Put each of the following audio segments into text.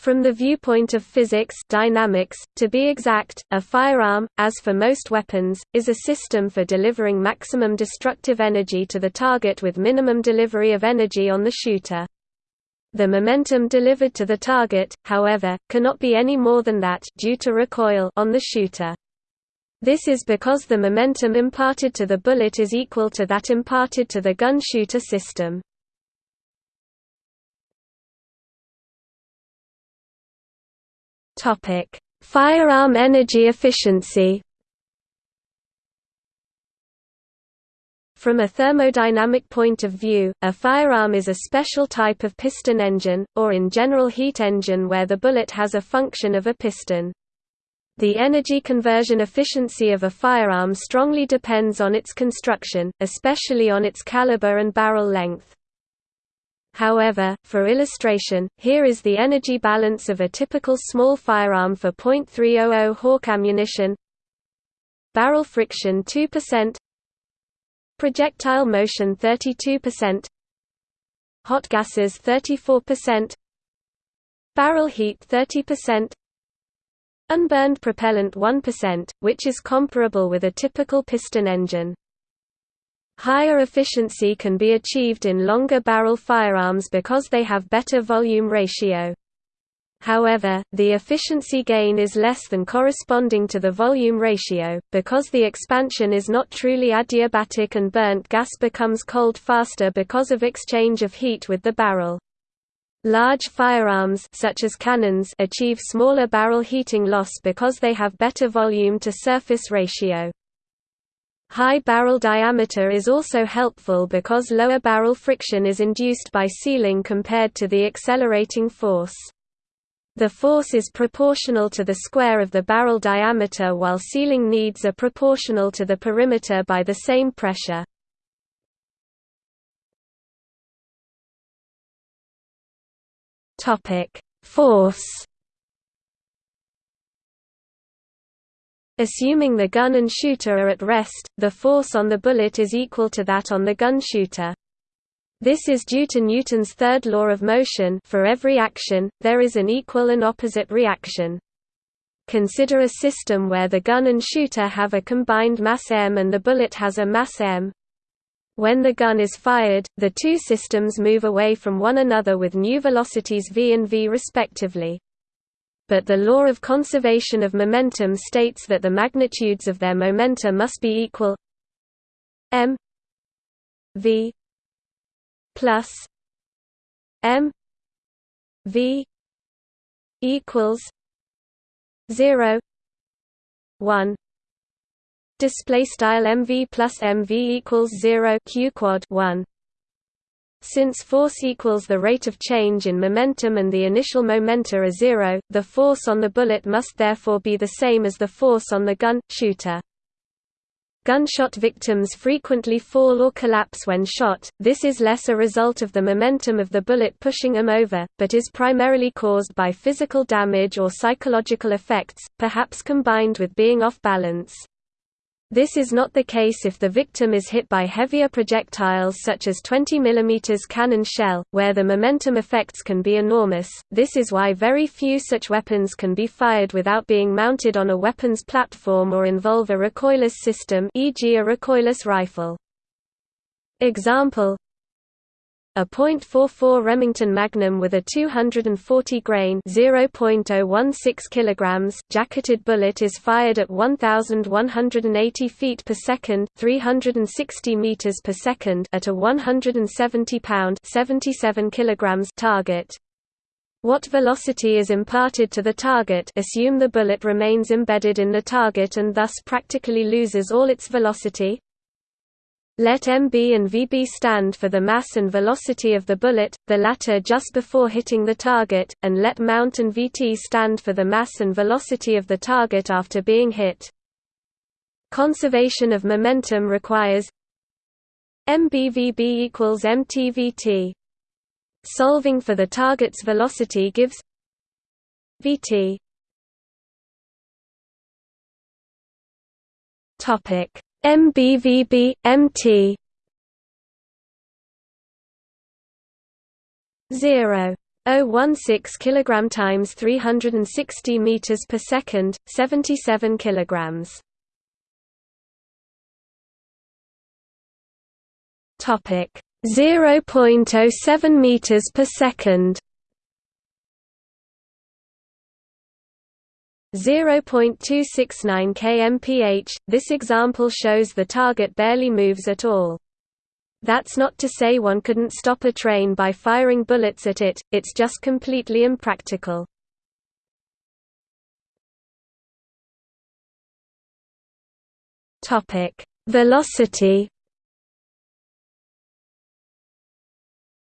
From the viewpoint of physics dynamics, to be exact, a firearm, as for most weapons, is a system for delivering maximum destructive energy to the target with minimum delivery of energy on the shooter. The momentum delivered to the target, however, cannot be any more than that due to recoil on the shooter. This is because the momentum imparted to the bullet is equal to that imparted to the gun shooter system. Topic: Firearm energy efficiency. From a thermodynamic point of view, a firearm is a special type of piston engine, or in general heat engine where the bullet has a function of a piston. The energy conversion efficiency of a firearm strongly depends on its construction, especially on its caliber and barrel length. However, for illustration, here is the energy balance of a typical small firearm for .300 Hawk ammunition. Barrel friction 2% Projectile motion 32% Hot gases 34% Barrel heat 30% Unburned propellant 1%, which is comparable with a typical piston engine. Higher efficiency can be achieved in longer barrel firearms because they have better volume ratio. However, the efficiency gain is less than corresponding to the volume ratio, because the expansion is not truly adiabatic and burnt gas becomes cold faster because of exchange of heat with the barrel. Large firearms such as cannons achieve smaller barrel heating loss because they have better volume to surface ratio. High barrel diameter is also helpful because lower barrel friction is induced by sealing compared to the accelerating force. The force is proportional to the square of the barrel diameter while sealing needs are proportional to the perimeter by the same pressure. Force Assuming the gun and shooter are at rest, the force on the bullet is equal to that on the gun shooter. This is due to Newton's third law of motion for every action, there is an equal and opposite reaction. Consider a system where the gun and shooter have a combined mass m and the bullet has a mass m. When the gun is fired, the two systems move away from one another with new velocities v and v respectively but the law of conservation of momentum states that the magnitudes of their momenta must be equal m v plus m v equals 0 1 display style mv plus mv equals 0 q quad 1 since force equals the rate of change in momentum and the initial momenta are zero, the force on the bullet must therefore be the same as the force on the gun, shooter. Gunshot victims frequently fall or collapse when shot, this is less a result of the momentum of the bullet pushing them over, but is primarily caused by physical damage or psychological effects, perhaps combined with being off balance. This is not the case if the victim is hit by heavier projectiles such as 20 mm cannon shell, where the momentum effects can be enormous. This is why very few such weapons can be fired without being mounted on a weapons platform or involve a recoilless system, e.g., a recoilless rifle. Example a .44 Remington Magnum with a 240 grain (0.016 kilograms) jacketed bullet is fired at 1180 feet per second, 360 meters per at a 170 pound (77 kilograms) target. What velocity is imparted to the target assume the bullet remains embedded in the target and thus practically loses all its velocity let mb and vb stand for the mass and velocity of the bullet, the latter just before hitting the target, and let mount and vt stand for the mass and velocity of the target after being hit. Conservation of momentum requires mbvb equals mtvt. Solving for the target's velocity gives vt topic MBVB, MT 0 016 kg times 360 meters per second 77 kilograms. Topic. 0.07 meters per second 0.269 kmph this example shows the target barely moves at all that's not to say one couldn't stop a train by firing bullets at it, it's just completely impractical. Velocity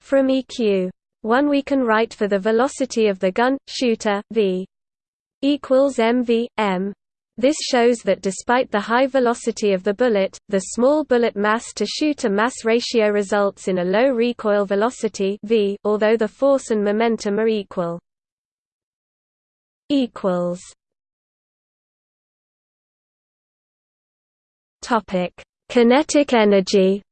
From EQ. 1 we can write for the velocity of the gun, shooter, v equals mv, m. This shows that despite the high velocity of the bullet, the small bullet mass to shooter mass ratio results in a low recoil velocity v, although the force and momentum are equal. equals. Topic: Kinetic energy.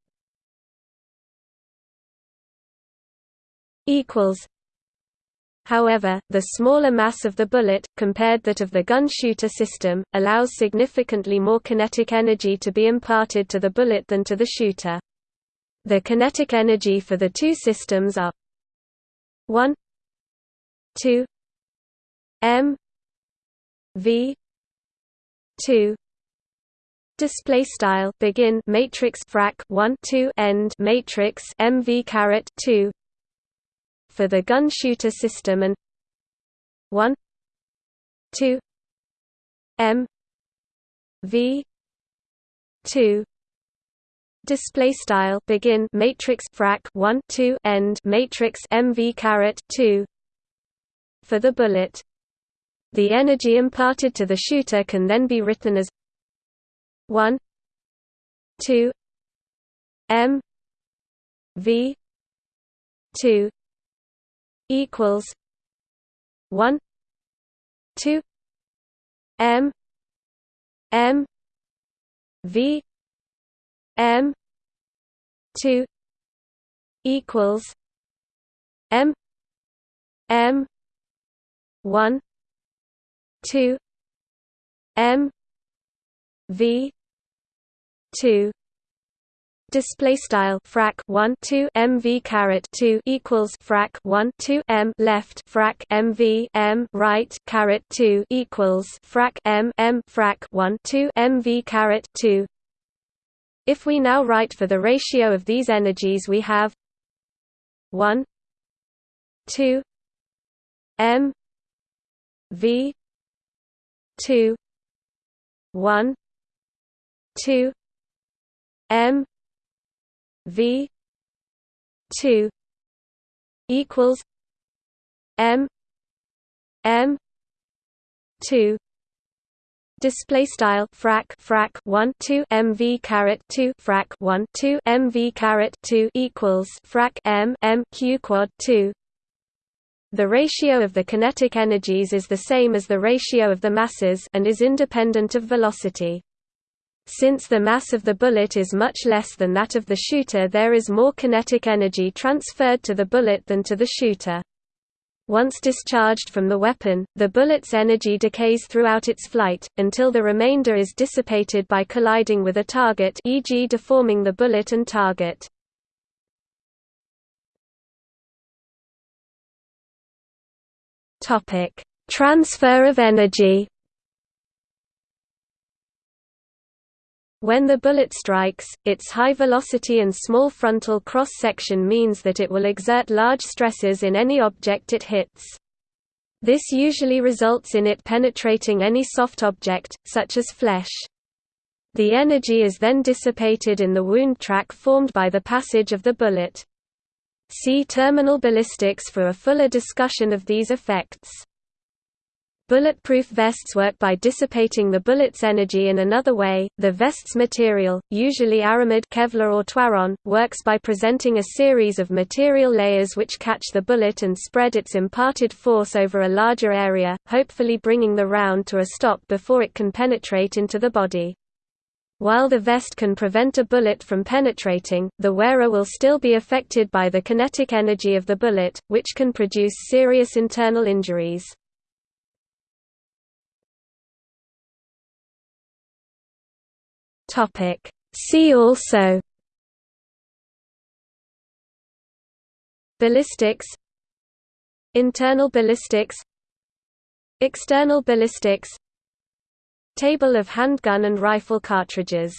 Equals However, the smaller mass of the bullet, compared that of the gun-shooter system, allows significantly more kinetic energy to be imparted to the bullet than to the shooter. The kinetic energy for the two systems are 1 2 m v 2 display style begin matrix frac 1 2 end matrix mv caret 2 for the gun shooter system and 1 2 m v 2 display style begin matrix frac 1 2 end matrix mv caret 2 for the bullet. The energy imparted to the shooter can then be written as 1 2 m v 2 equals one two M M V M two equals M M one two M V two display style frac 1 2 mv caret 2 equals frac 1 2 m left frac mv m right caret 2 equals frac m m frac 1 2 mv caret 2 if we now write for the ratio of these energies we have 1 2 m v 2 1 2 m V two equals M M two Display style frac frac one two MV caret two frac one two MV caret two equals frac M M Q quad two. The ratio of the kinetic energies is the same as the ratio of the masses and is independent of velocity. Since the mass of the bullet is much less than that of the shooter there is more kinetic energy transferred to the bullet than to the shooter. Once discharged from the weapon, the bullet's energy decays throughout its flight, until the remainder is dissipated by colliding with a target e.g. deforming the bullet and target. Transfer of energy When the bullet strikes, its high velocity and small frontal cross-section means that it will exert large stresses in any object it hits. This usually results in it penetrating any soft object, such as flesh. The energy is then dissipated in the wound track formed by the passage of the bullet. See terminal ballistics for a fuller discussion of these effects. Bulletproof vests work by dissipating the bullet's energy in another way. The vest's material, usually aramid Kevlar or Twaron, works by presenting a series of material layers which catch the bullet and spread its imparted force over a larger area, hopefully bringing the round to a stop before it can penetrate into the body. While the vest can prevent a bullet from penetrating, the wearer will still be affected by the kinetic energy of the bullet, which can produce serious internal injuries. See also Ballistics Internal ballistics External ballistics Table of handgun and rifle cartridges